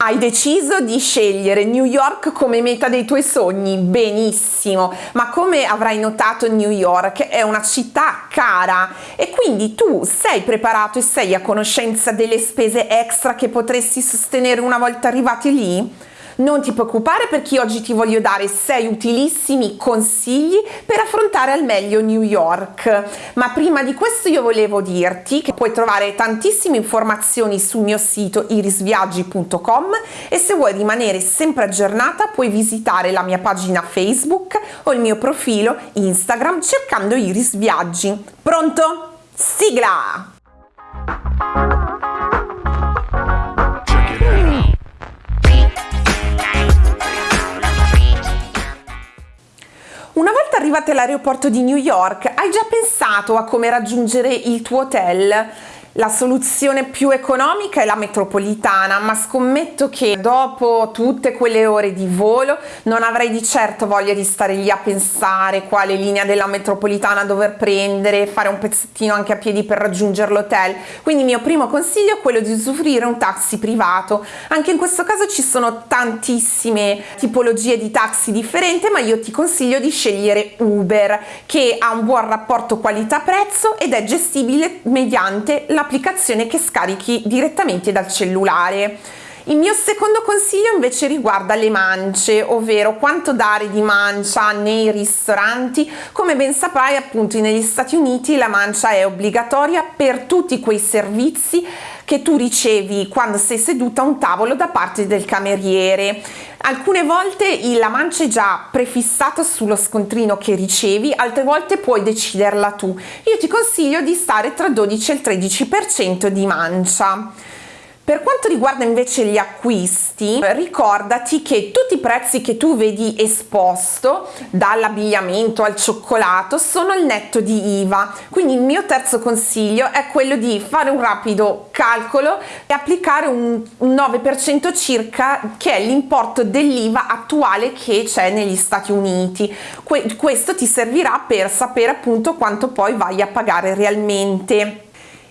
Hai deciso di scegliere New York come meta dei tuoi sogni? Benissimo, ma come avrai notato New York è una città cara e quindi tu sei preparato e sei a conoscenza delle spese extra che potresti sostenere una volta arrivati lì? Non ti preoccupare perché oggi ti voglio dare 6 utilissimi consigli per affrontare al meglio New York. Ma prima di questo io volevo dirti che puoi trovare tantissime informazioni sul mio sito irisviaggi.com e se vuoi rimanere sempre aggiornata puoi visitare la mia pagina Facebook o il mio profilo Instagram cercando Iris Viaggi. Pronto? Sigla! Arrivate all'aeroporto di New York, hai già pensato a come raggiungere il tuo hotel? La soluzione più economica è la metropolitana, ma scommetto che dopo tutte quelle ore di volo non avrei di certo voglia di stare lì a pensare quale linea della metropolitana dover prendere, fare un pezzettino anche a piedi per raggiungere l'hotel. Quindi il mio primo consiglio è quello di usufruire un taxi privato. Anche in questo caso ci sono tantissime tipologie di taxi differenti, ma io ti consiglio di scegliere Uber, che ha un buon rapporto qualità-prezzo ed è gestibile mediante la un'applicazione che scarichi direttamente dal cellulare. Il mio secondo consiglio invece riguarda le mance, ovvero quanto dare di mancia nei ristoranti. Come ben saprai appunto negli Stati Uniti la mancia è obbligatoria per tutti quei servizi che tu ricevi quando sei seduta a un tavolo da parte del cameriere. Alcune volte la mancia è già prefissata sullo scontrino che ricevi, altre volte puoi deciderla tu. Io ti consiglio di stare tra 12 e il 13% di mancia. Per quanto riguarda invece gli acquisti, ricordati che tutti i prezzi che tu vedi esposto, dall'abbigliamento al cioccolato, sono il netto di IVA. Quindi il mio terzo consiglio è quello di fare un rapido calcolo e applicare un 9% circa che è l'importo dell'IVA attuale che c'è negli Stati Uniti. questo ti servirà per sapere appunto quanto poi vai a pagare realmente.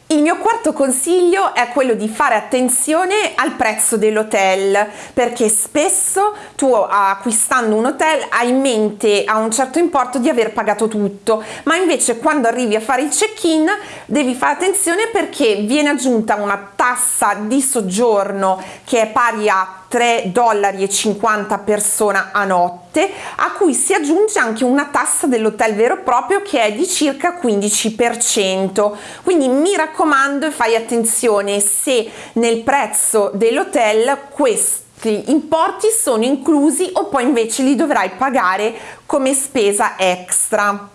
Il mio quarto consiglio è quello di fare attenzione al prezzo dell'hotel perché spesso tu acquistando un hotel hai in mente a un certo importo di aver pagato tutto. Ma invece quando arrivi a fare il check-in devi fare attenzione perché viene aggiunta una tassa di soggiorno che è pari a 3,50 dollari persona a notte a cui si aggiunge anche una tassa dell'hotel vero e proprio che è di circa 15% quindi mi raccomando e fai attenzione se nel prezzo dell'hotel questi importi sono inclusi o poi invece li dovrai pagare come spesa extra.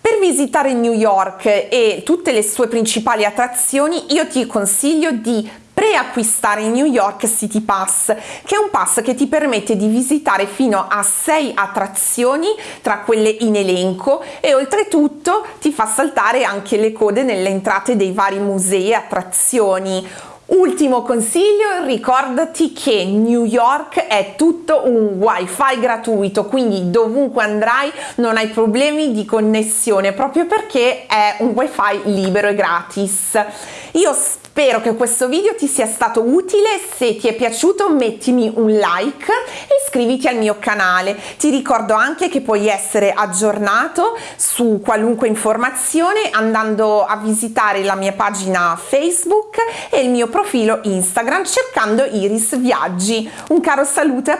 Per visitare New York e tutte le sue principali attrazioni io ti consiglio di preacquistare il New York City Pass, che è un pass che ti permette di visitare fino a 6 attrazioni tra quelle in elenco e oltretutto ti fa saltare anche le code nelle entrate dei vari musei e attrazioni. Ultimo consiglio, ricordati che New York è tutto un wifi gratuito, quindi dovunque andrai non hai problemi di connessione proprio perché è un wifi libero e gratis. Io Spero che questo video ti sia stato utile, se ti è piaciuto mettimi un like e iscriviti al mio canale. Ti ricordo anche che puoi essere aggiornato su qualunque informazione andando a visitare la mia pagina Facebook e il mio profilo Instagram cercando Iris Viaggi. Un caro saluto